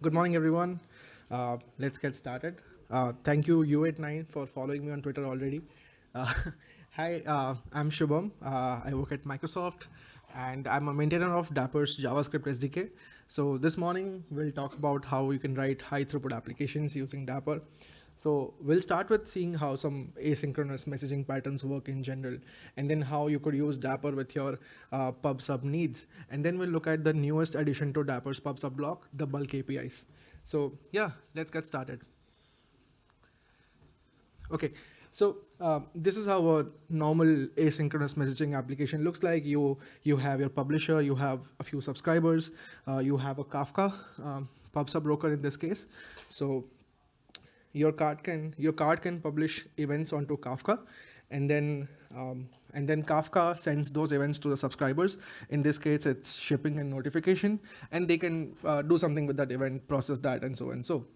Good morning, everyone. Uh, let's get started. Uh, thank you, U89, for following me on Twitter already. Uh, hi, uh, I'm Shubham. Uh, I work at Microsoft, and I'm a maintainer of Dapr's JavaScript SDK. So this morning, we'll talk about how you can write high throughput applications using Dapr. So we'll start with seeing how some asynchronous messaging patterns work in general, and then how you could use Dapr with your uh, PubSub needs. And then we'll look at the newest addition to Dapr's PubSub block, the bulk APIs. So yeah, let's get started. Okay, so uh, this is how a normal asynchronous messaging application looks like. You you have your publisher, you have a few subscribers, uh, you have a Kafka um, PubSub broker in this case. So your card can your card can publish events onto Kafka, and then um, and then Kafka sends those events to the subscribers. In this case, it's shipping and notification, and they can uh, do something with that event, process that, and so and so.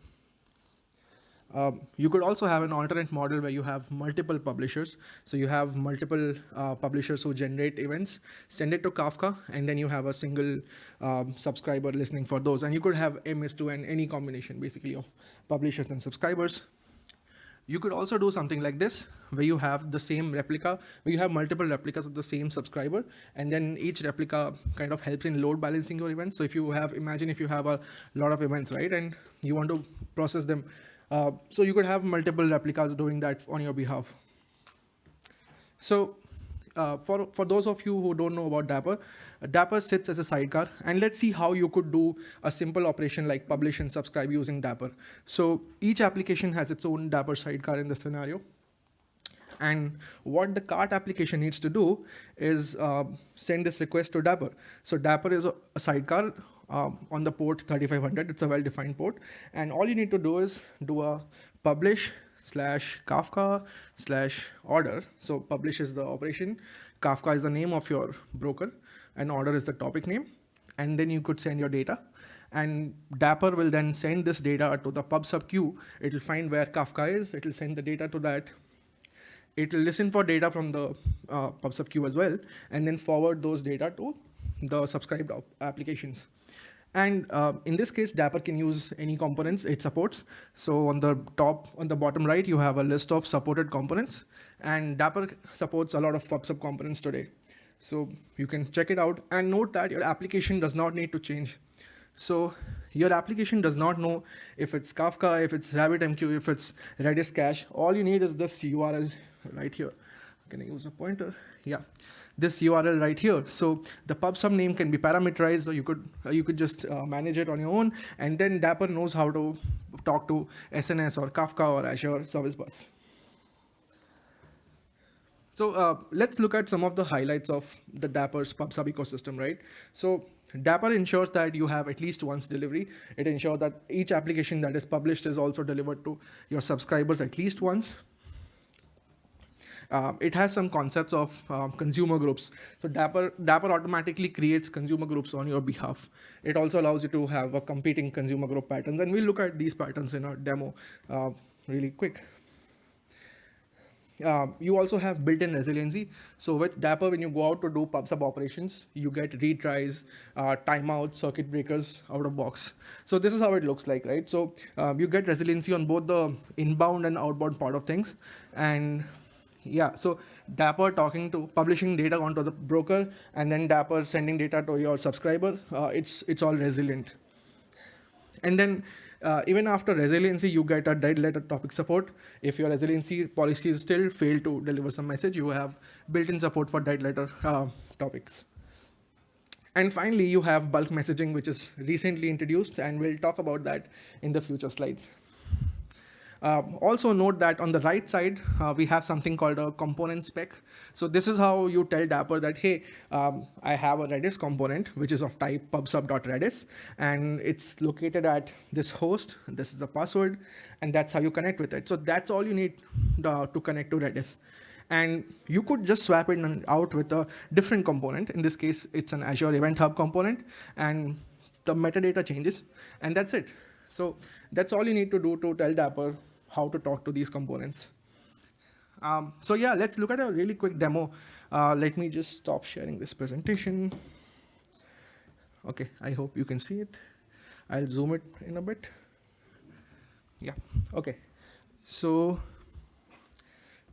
Um, you could also have an alternate model where you have multiple publishers. So you have multiple uh, publishers who generate events, send it to Kafka, and then you have a single um, subscriber listening for those. And you could have M is to N, any combination basically of publishers and subscribers. You could also do something like this, where you have the same replica, where you have multiple replicas of the same subscriber, and then each replica kind of helps in load balancing your events. So if you have, imagine if you have a lot of events, right, and you want to process them uh, so you could have multiple replicas doing that on your behalf. So uh, for, for those of you who don't know about Dapr, uh, Dapr sits as a sidecar. And let's see how you could do a simple operation like publish and subscribe using Dapr. So each application has its own Dapr sidecar in the scenario. And what the cart application needs to do is uh, send this request to Dapr. So Dapper is a, a sidecar um, on the port 3500. It's a well-defined port. And all you need to do is do a publish slash Kafka slash order. So publish is the operation. Kafka is the name of your broker and order is the topic name. And then you could send your data and Dapr will then send this data to the PubSub queue. It'll find where Kafka is. It'll send the data to that. It'll listen for data from the uh, PubSub queue as well, and then forward those data to the subscribed applications. And uh, in this case, Dapr can use any components it supports. So on the top, on the bottom right, you have a list of supported components. And Dapr supports a lot of PubSub components today. So you can check it out and note that your application does not need to change. So your application does not know if it's Kafka, if it's RabbitMQ, if it's Redis cache. All you need is this URL right here. Can I use a pointer? Yeah this URL right here. So the PubSub name can be parameterized, or you could you could just uh, manage it on your own, and then Dapr knows how to talk to SNS or Kafka or Azure Service Bus. So uh, let's look at some of the highlights of the Dapr's PubSub ecosystem, right? So Dapr ensures that you have at least once delivery. It ensures that each application that is published is also delivered to your subscribers at least once. Uh, it has some concepts of uh, consumer groups. So Dapr, Dapr automatically creates consumer groups on your behalf. It also allows you to have a competing consumer group patterns. And we'll look at these patterns in our demo uh, really quick. You also have built-in resiliency. So with Dapr, when you go out to do PubSub operations, you get retries, uh, timeouts, circuit breakers out of box. So this is how it looks like, right? So um, you get resiliency on both the inbound and outbound part of things. And yeah, so Dapr talking to publishing data onto the broker and then Dapr sending data to your subscriber, uh, it's, it's all resilient. And then uh, even after resiliency, you get a dead letter topic support. If your resiliency policies still fail to deliver some message, you have built-in support for dead letter uh, topics. And finally, you have bulk messaging, which is recently introduced, and we'll talk about that in the future slides. Um, also note that on the right side, uh, we have something called a component spec. So this is how you tell Dapr that, hey, um, I have a Redis component, which is of type pubsub.redis, and it's located at this host. This is the password, and that's how you connect with it. So that's all you need uh, to connect to Redis. And you could just swap it out with a different component. In this case, it's an Azure Event Hub component, and the metadata changes, and that's it. So that's all you need to do to tell Dapr how to talk to these components. Um, so yeah, let's look at a really quick demo. Uh, let me just stop sharing this presentation. Okay, I hope you can see it. I'll zoom it in a bit. Yeah, okay. So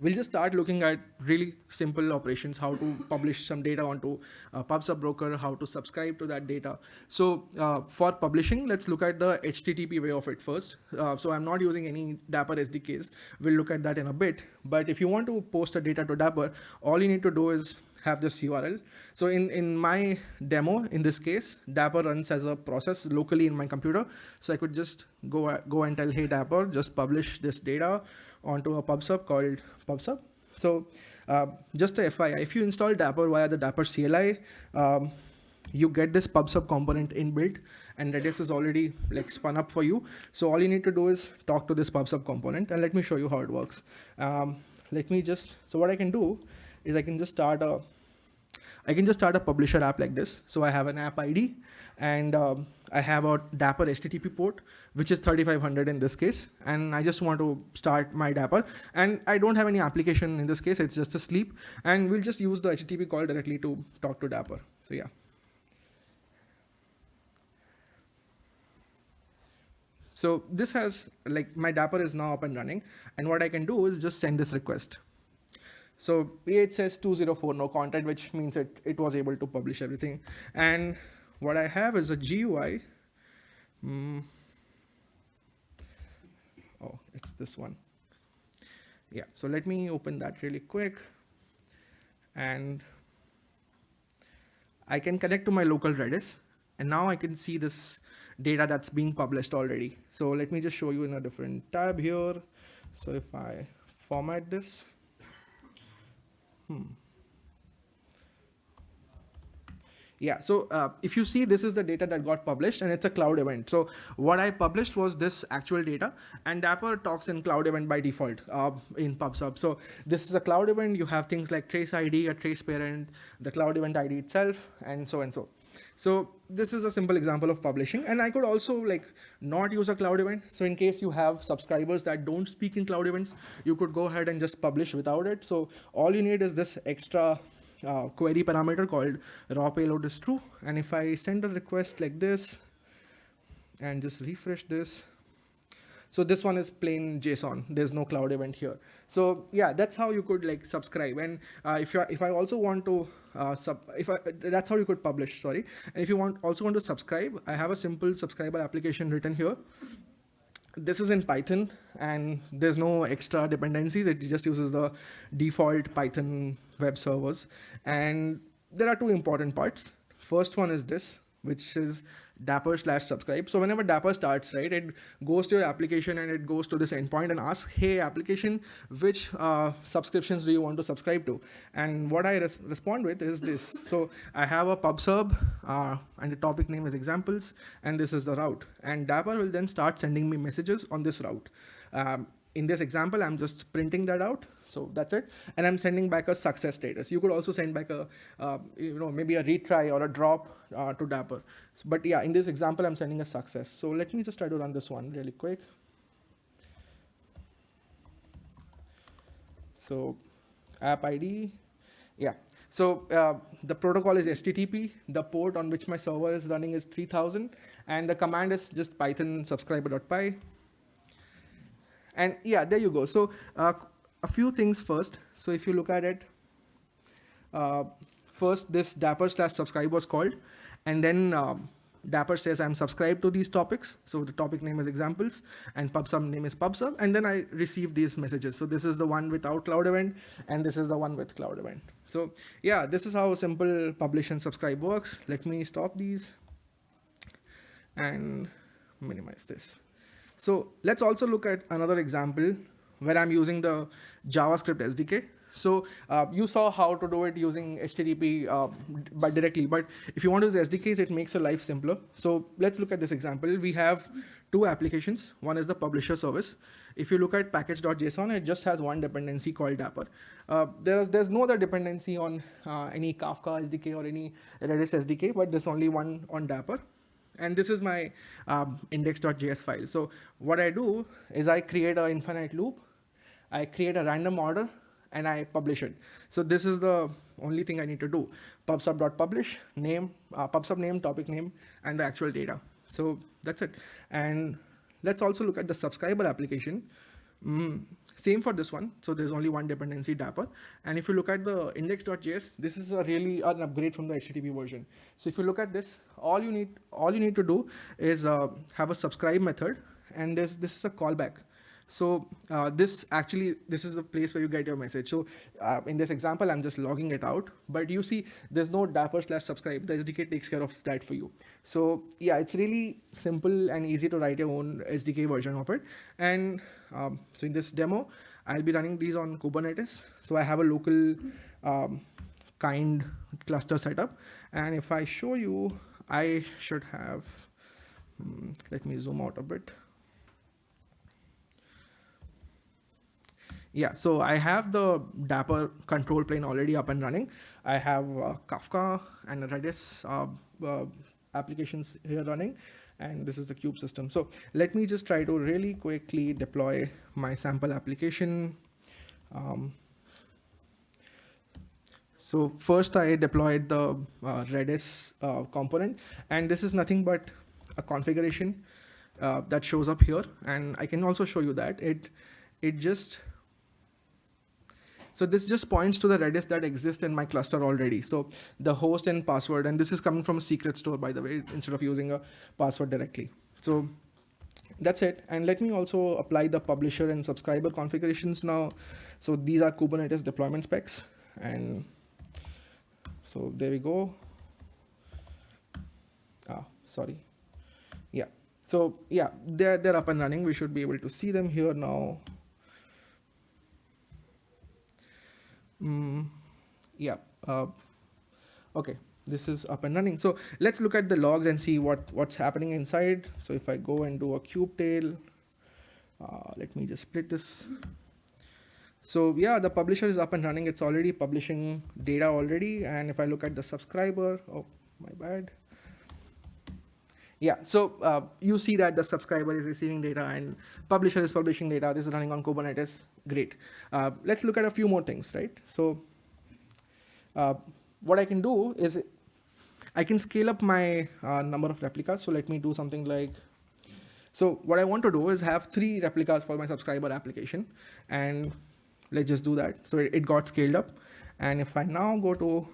we'll just start looking at really simple operations, how to publish some data onto a PubSub broker, how to subscribe to that data. So uh, for publishing, let's look at the HTTP way of it first. Uh, so I'm not using any Dapr SDKs. We'll look at that in a bit. But if you want to post a data to Dapr, all you need to do is have this URL. So in, in my demo, in this case, Dapr runs as a process locally in my computer. So I could just go, go and tell, hey, Dapr, just publish this data onto a PubSub called PubSub. So uh, just a FYI, if you install Dapr via the Dapr CLI, um, you get this PubSub component inbuilt and Redis is already like spun up for you. So all you need to do is talk to this PubSub component and let me show you how it works. Um, let me just, so what I can do is I can just start a, I can just start a publisher app like this. So I have an app ID and um, I have a Dapr HTTP port, which is 3500 in this case. And I just want to start my Dapr. And I don't have any application in this case, it's just a sleep. And we'll just use the HTTP call directly to talk to Dapr. So yeah. So this has like my Dapr is now up and running. And what I can do is just send this request. So it says 204 no content, which means it, it was able to publish everything. And what I have is a GUI. Mm. Oh, it's this one. Yeah, so let me open that really quick. And I can connect to my local Redis. And now I can see this data that's being published already. So let me just show you in a different tab here. So if I format this, Hmm. Yeah, so uh, if you see, this is the data that got published and it's a cloud event. So what I published was this actual data and Dapr talks in cloud event by default uh, in PubSub. So this is a cloud event. You have things like trace ID, a trace parent, the cloud event ID itself, and so and so. So this is a simple example of publishing. And I could also like not use a cloud event. So in case you have subscribers that don't speak in cloud events, you could go ahead and just publish without it. So all you need is this extra uh, query parameter called raw payload is true. And if I send a request like this and just refresh this, so this one is plain JSON. There's no cloud event here. So yeah, that's how you could like subscribe. And uh, if you if I also want to uh, sub, if I, that's how you could publish. Sorry. And if you want also want to subscribe, I have a simple subscriber application written here. This is in Python and there's no extra dependencies. It just uses the default Python web servers. And there are two important parts. First one is this, which is Dapr slash subscribe. So whenever Dapr starts, right, it goes to your application and it goes to this endpoint and asks, hey, application, which uh, subscriptions do you want to subscribe to? And what I res respond with is this. So I have a pub sub uh, and the topic name is examples, and this is the route. And Dapr will then start sending me messages on this route. Um, in this example, I'm just printing that out. So that's it. And I'm sending back a success status. You could also send back a, uh, you know, maybe a retry or a drop uh, to Dapr. But yeah, in this example, I'm sending a success. So let me just try to run this one really quick. So app ID, yeah. So uh, the protocol is HTTP. The port on which my server is running is 3000. And the command is just python subscriber.py. And yeah, there you go. So uh, a few things first. So if you look at it, uh, first this dapr slash subscribe was called, and then um, Dapr says I'm subscribed to these topics. So the topic name is examples and PubSub name is PubSub. And then I receive these messages. So this is the one without cloud event and this is the one with cloud event. So yeah, this is how simple publish and subscribe works. Let me stop these and minimize this. So let's also look at another example where I'm using the JavaScript SDK. So uh, you saw how to do it using HTTP uh, by directly, but if you want to use SDKs, it makes your life simpler. So let's look at this example. We have two applications. One is the publisher service. If you look at package.json, it just has one dependency called Dapr. Uh, there's, there's no other dependency on uh, any Kafka SDK or any Redis SDK, but there's only one on Dapr. And this is my um, index.js file. So what I do is I create an infinite loop. I create a random order and I publish it. So this is the only thing I need to do. Pubsub.publish, name, uh, pubsub name, topic name, and the actual data. so that's it. And let's also look at the subscriber application. Mm, same for this one. So there's only one dependency Dapr. And if you look at the index.js, this is a really an upgrade from the HTTP version. So if you look at this, all you need all you need to do is uh, have a subscribe method, and this this is a callback. So uh, this actually, this is a place where you get your message. So uh, in this example, I'm just logging it out, but you see there's no dapr slash subscribe. The SDK takes care of that for you. So yeah, it's really simple and easy to write your own SDK version of it. And um, so in this demo, I'll be running these on Kubernetes. So I have a local um, kind cluster setup. And if I show you, I should have, um, let me zoom out a bit. Yeah, so I have the Dapr control plane already up and running. I have uh, Kafka and Redis uh, uh, applications here running, and this is the kube-system. So let me just try to really quickly deploy my sample application. Um, so first I deployed the uh, Redis uh, component, and this is nothing but a configuration uh, that shows up here. And I can also show you that it, it just so this just points to the Redis that exists in my cluster already. So the host and password, and this is coming from a secret store, by the way, instead of using a password directly. So that's it. And let me also apply the publisher and subscriber configurations now. So these are Kubernetes deployment specs. And so there we go. Ah, sorry. Yeah. So yeah, they're, they're up and running. We should be able to see them here now. Mm, yeah. Uh, okay, this is up and running. So let's look at the logs and see what what's happening inside. So if I go and do a kubetail, uh, let me just split this. So yeah, the publisher is up and running. It's already publishing data already. And if I look at the subscriber, oh, my bad. Yeah, so uh, you see that the subscriber is receiving data and publisher is publishing data. This is running on Kubernetes. Great. Uh, let's look at a few more things, right? So uh, what I can do is I can scale up my uh, number of replicas. So let me do something like, so what I want to do is have three replicas for my subscriber application. And let's just do that. So it, it got scaled up. And if I now go to,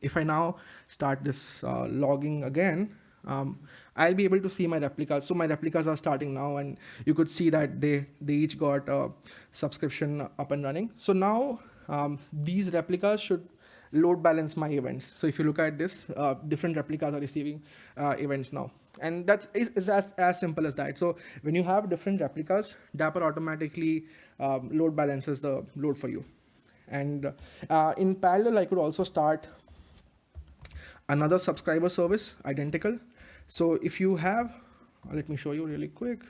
if I now start this uh, logging again, um, I'll be able to see my replicas. So my replicas are starting now and you could see that they, they each got a subscription up and running. So now um, these replicas should load balance my events. So if you look at this, uh, different replicas are receiving uh, events now. And that's is, is as, as simple as that. So when you have different replicas, Dapr automatically um, load balances the load for you. And uh, in parallel, I could also start another subscriber service, identical. So if you have, let me show you really quick.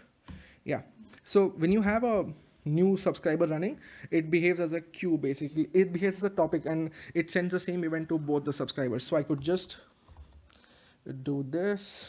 Yeah. So when you have a new subscriber running, it behaves as a queue basically. It behaves as a topic and it sends the same event to both the subscribers. So I could just do this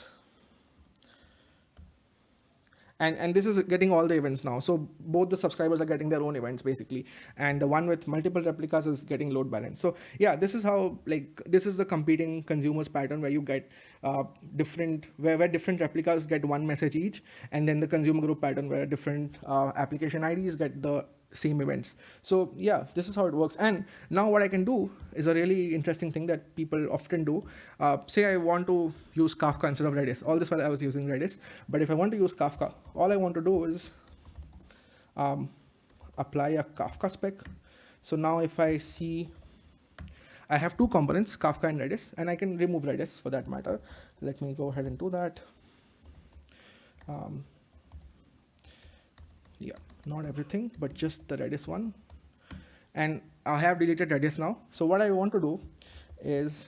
and and this is getting all the events now. So both the subscribers are getting their own events basically. And the one with multiple replicas is getting load balance so yeah this is how like this is the competing consumers pattern where you get uh, different where, where different replicas get one message each. And then the consumer group pattern where different uh, application ids get the same events. So yeah, this is how it works. And now what I can do is a really interesting thing that people often do. Uh, say I want to use Kafka instead of Redis. All this while I was using Redis. But if I want to use Kafka, all I want to do is um, apply a Kafka spec. So now if I see, I have two components, Kafka and Redis, and I can remove Redis for that matter. Let me go ahead and do that. Um, yeah not everything, but just the Redis one. And I have deleted Redis now. So what I want to do is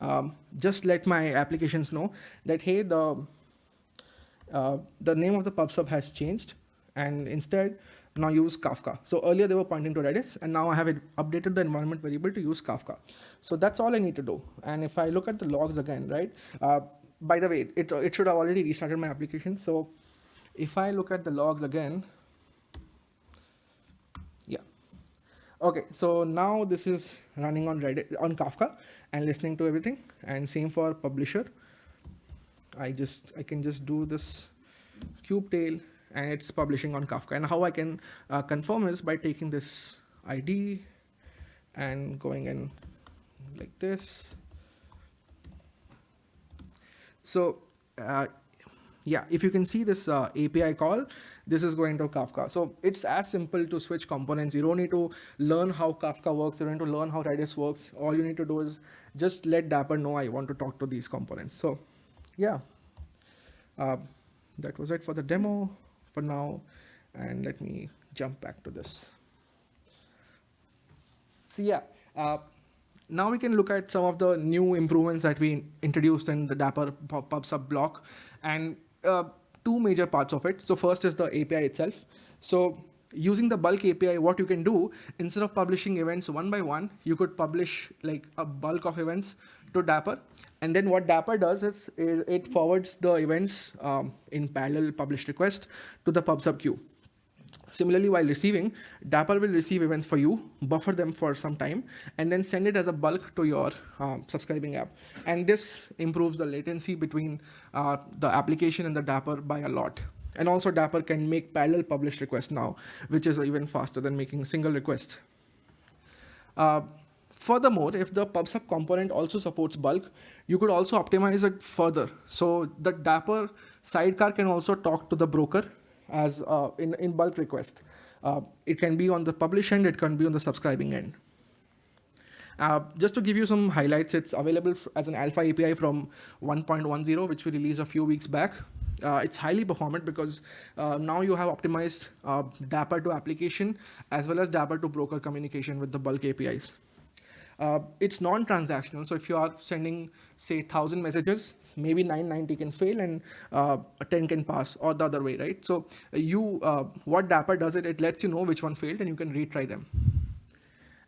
um, just let my applications know that, hey, the, uh, the name of the pub sub has changed. And instead, now use Kafka. So earlier they were pointing to Redis, and now I have updated the environment variable to use Kafka. So that's all I need to do. And if I look at the logs again, right? Uh, by the way, it, it should have already restarted my application. So if I look at the logs again, yeah. Okay, so now this is running on Reddit on Kafka and listening to everything and same for publisher. I just, I can just do this kubetail and it's publishing on Kafka. And how I can uh, confirm is by taking this ID and going in like this. So uh, yeah, if you can see this uh, API call, this is going to Kafka. So it's as simple to switch components. You don't need to learn how Kafka works. You don't need to learn how Redis works. All you need to do is just let Dapr know I want to talk to these components. So yeah, uh, that was it for the demo for now. And let me jump back to this. So yeah, uh, now we can look at some of the new improvements that we introduced in the Dapr PubSub block and uh, two major parts of it. So first is the API itself. So using the bulk API, what you can do instead of publishing events one by one, you could publish like a bulk of events to Dapr. And then what Dapr does is, is it forwards the events um, in parallel publish request to the PubSub queue. Similarly, while receiving, Dapr will receive events for you, buffer them for some time, and then send it as a bulk to your um, subscribing app. And this improves the latency between uh, the application and the Dapr by a lot. And also Dapr can make parallel publish requests now, which is even faster than making a single request. Uh, Furthermore, if the PubSub component also supports bulk, you could also optimize it further. So the Dapr sidecar can also talk to the broker as uh, in, in bulk request. Uh, it can be on the publish end, it can be on the subscribing end. Uh, just to give you some highlights, it's available as an alpha API from 1.10, which we released a few weeks back. Uh, it's highly performant because uh, now you have optimized uh, Dapr to application as well as Dapr to broker communication with the bulk APIs. Uh, it's non-transactional. So if you are sending, say, 1,000 messages, maybe 990 can fail and uh, 10 can pass or the other way, right? So you, uh, what Dapr does it, it lets you know which one failed and you can retry them.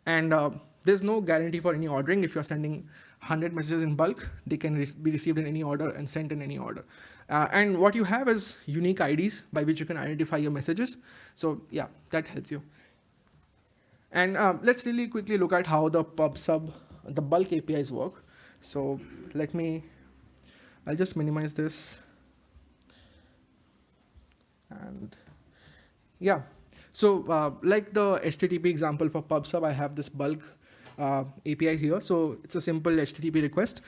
And uh, there's no guarantee for any ordering. If you're sending 100 messages in bulk, they can re be received in any order and sent in any order. Uh, and what you have is unique IDs by which you can identify your messages. So yeah, that helps you. And um, let's really quickly look at how the PubSub, the bulk APIs work. So let me, I'll just minimize this. And yeah, so uh, like the HTTP example for PubSub, I have this bulk uh, API here. So it's a simple HTTP request.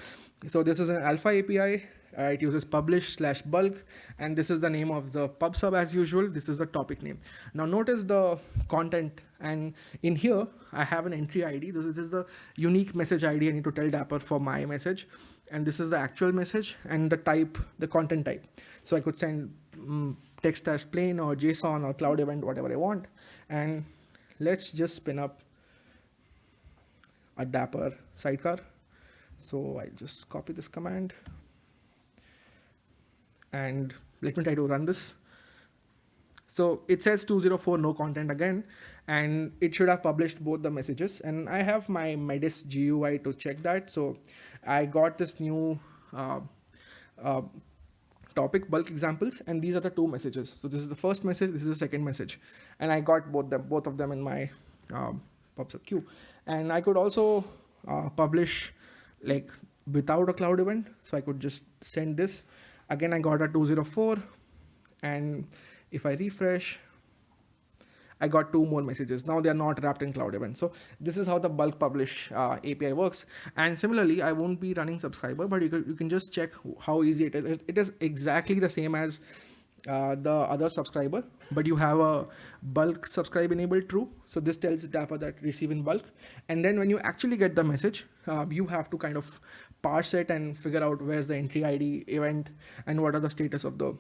So this is an alpha API. Uh, it uses publish slash bulk, and this is the name of the PubSub as usual. This is the topic name. Now notice the content, and in here I have an entry ID. This is, the unique message ID I need to tell Dapr for my message, and this is the actual message and the type, the content type. So I could send um, text as plain or JSON or cloud event, whatever I want, and let's just spin up a Dapr sidecar. So I just copy this command and let me try to run this. So it says 204 no content again, and it should have published both the messages. And I have my Redis GUI to check that. So I got this new uh, uh, topic bulk examples, and these are the two messages. So this is the first message, this is the second message, and I got both them, both of them in my um, PubSub queue. And I could also uh, publish like without a cloud event. So I could just send this Again, I got a 204 and if I refresh, I got two more messages. Now they are not wrapped in cloud events. So this is how the bulk publish uh, API works. And similarly, I won't be running subscriber, but you can, you can just check how easy it is. It is exactly the same as uh, the other subscriber, but you have a bulk subscribe enabled true. So this tells Dapr that receive in bulk. And then when you actually get the message, uh, you have to kind of parse it and figure out where's the entry ID event and what are the status of the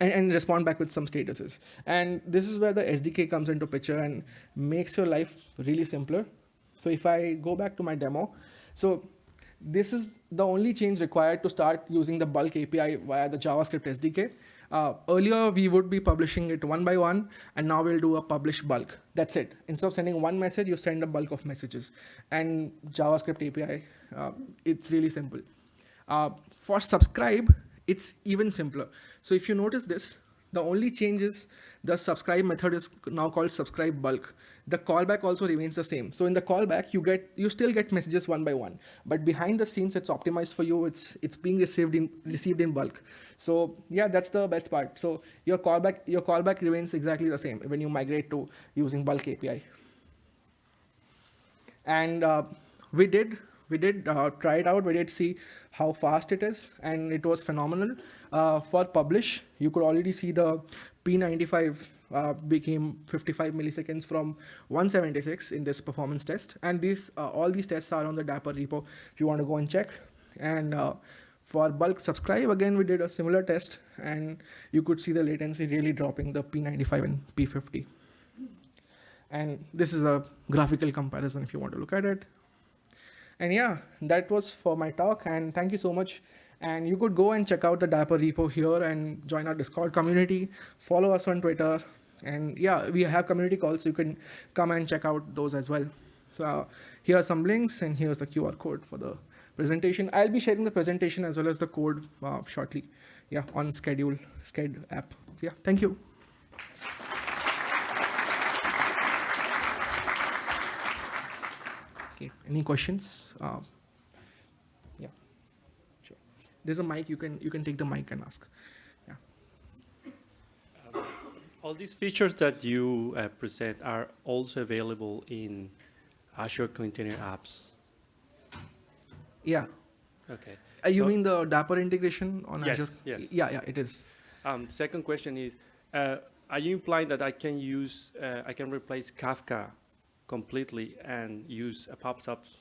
and, and, respond back with some statuses. And this is where the SDK comes into picture and makes your life really simpler. So if I go back to my demo, so this is the only change required to start using the bulk API via the JavaScript SDK. Uh, earlier, we would be publishing it one by one, and now we'll do a publish bulk. That's it. Instead of sending one message, you send a bulk of messages. And JavaScript API, uh, it's really simple. Uh, for subscribe, it's even simpler. So if you notice this, the only change is the subscribe method is now called subscribe bulk. the callback also remains the same. So in the callback, you get you still get messages one by one, but behind the scenes, it's optimized for you. It's it's being received in received in bulk. So yeah, that's the best part. So your callback your callback remains exactly the same when you migrate to using bulk API. And uh, we did we did uh, try it out. We did see how fast it is, and it was phenomenal. Uh, for publish, you could already see the P95 uh, became 55 milliseconds from 176 in this performance test. And these uh, all these tests are on the Dapr repo if you want to go and check. And uh, for bulk subscribe, again, we did a similar test, and you could see the latency really dropping the P95 and P50. And this is a graphical comparison if you want to look at it. And yeah, that was for my talk. And thank you so much. And you could go and check out the Dapr repo here and join our Discord community. Follow us on Twitter. And yeah, we have community calls. So you can come and check out those as well. So uh, here are some links and here's the QR code for the presentation. I'll be sharing the presentation as well as the code uh, shortly. Yeah, on schedule, Sched app. So yeah, thank you. Okay, any questions? Uh, yeah, sure. There's a mic, you can, you can take the mic and ask. Yeah. Um, all these features that you uh, present are also available in Azure Container Apps. Yeah. Okay. Uh, you So- mean the Dapr integration on Yes, Azure? yes. Yeah, yeah, it is. Um, second question is, uh, are you implying that I can use, uh, I can replace Kafka completely and use a PubSub's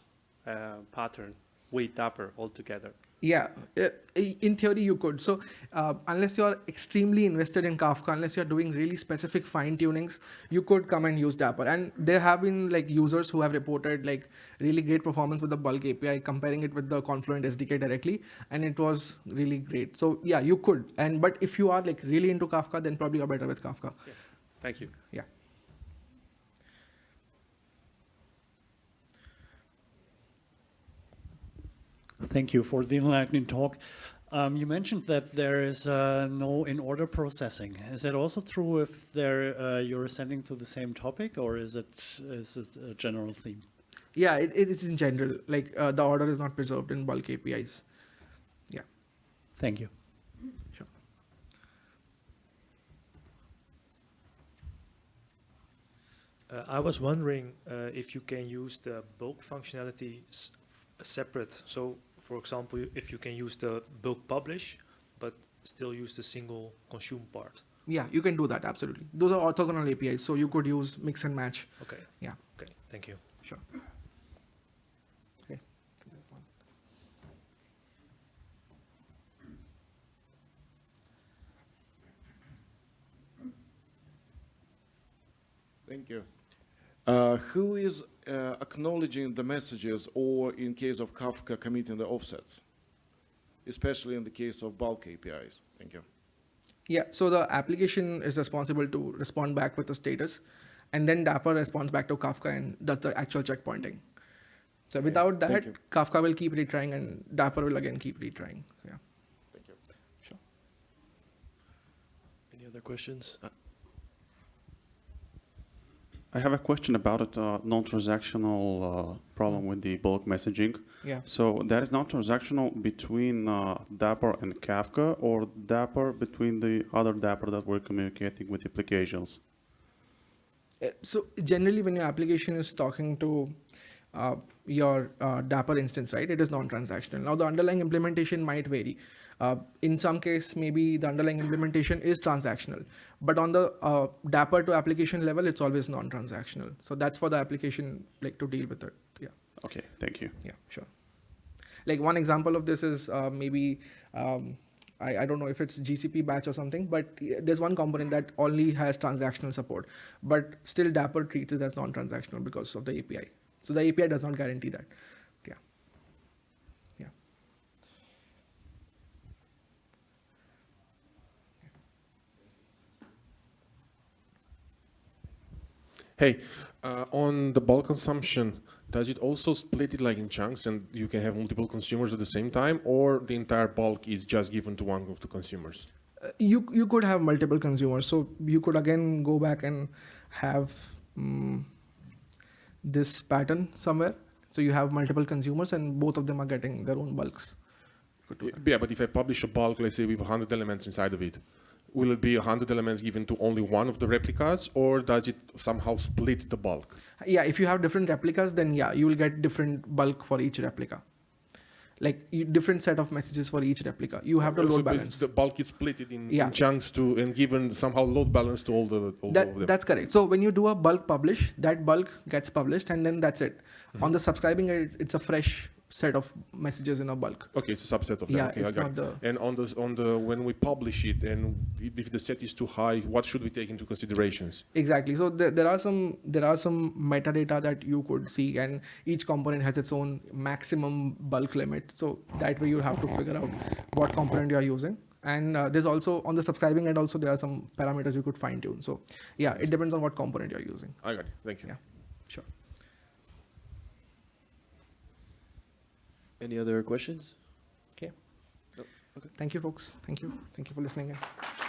uh, pattern with Dapr altogether? Yeah, uh, in theory you could. So uh, unless you're extremely invested in Kafka, unless you're doing really specific fine tunings, you could come and use Dapr. And there have been like users who have reported like really great performance with the bulk API, comparing it with the Confluent SDK directly, and it was really great. So yeah, you could. And but if you are like really into Kafka, then probably you're better with Kafka. Thank you. Yeah. Thank you for the enlightening talk. Um, you mentioned that there is uh, no in-order processing. Is that also true if uh, you're sending to the same topic, or is it is it a general theme? Yeah, it, it is in general. Like uh, the order is not preserved in bulk APIs. Yeah, Thank you. sure. Uh, I was wondering uh, if you can use the bulk functionality s- separate. So, for example, if you can use the bulk publish, but still use the single consume part. Yeah, you can do that absolutely. Those are orthogonal APIs, so you could use mix and match. Okay. Yeah. Okay. Thank you. Sure. Okay. Thank you. Uh, who is uh, acknowledging the messages or in case of Kafka committing the offsets? Especially in the case of bulk APIs. Thank you. Yeah, so the application is responsible to respond back with the status, and then Dapr responds back to Kafka and does the actual checkpointing. So without thank that. Kafka will keep retrying and Dapr will again keep retrying. So yeah. Thank you. Sure. Any other questions? I have a question about it, uh, non-transactional uh, problem with the bulk messaging. Yeah. So that is non-transactional between uh, Dapr and Kafka or Dapr between the other Dapr that we're communicating with applications? Uh, So generally, when your application is talking to uh, your uh, Dapr instance, right, it is non-transactional. Now, the underlying implementation might vary. Uh, in some case, maybe the underlying implementation is transactional, but on the uh, Dapr to application level, it's always non-transactional. So that's for the application like to deal with it. Yeah. Okay, thank you. Yeah, sure. Like one example of this is uh, maybe um, I, I don't know if it's GCP batch or something, but there's one component that only has transactional support, but still Dapr treats it as non-transactional because of the API. So the API does not guarantee that. Yeah. Yeah. Hey, uh, on the bulk consumption, does it also split it like in chunks and you can have multiple consumers at the same time or the entire bulk is just given to one of the consumers? Uh, you you could have multiple consumers, so you could again go back and have. Um, this pattern somewhere. So you have multiple consumers and both of them are getting their own bulks. Could do that. Yeah, but if I publish a bulk, let's say with 100 elements inside of it, will it be 100 elements given to only one of the replicas, or does it somehow split the bulk? Yeah, if you have different replicas, then yeah, you will get different bulk for each replica. Like different set of messages for each replica. You have to load basi- balance. The bulk is split in, in Yeah. chunks to and given somehow load balance to all the all That, that's correct. So when you do a bulk publish, that bulk gets published and then that's it. Mm-hmm. On the subscribing, it, it's a fresh set of messages in a bulk. Okay, it's a subset of that. Yeah, okay, I got not it. the- And on the on the when we publish it, and if if the set is too high, what should we take into considerations? Exactly. So there, there are some there are some metadata that you could see, and each component has its own maximum bulk limit. So that way you have to figure out what component you are using. And uh, there's also on the subscribing end also there are some parameters you could fine tune. So yeah, it depends on what component you're using. I got it. Thank you. Yeah. Sure. Any other questions? Okay. Oh, okay. Thank you, folks. Thank you. Thank you for listening in.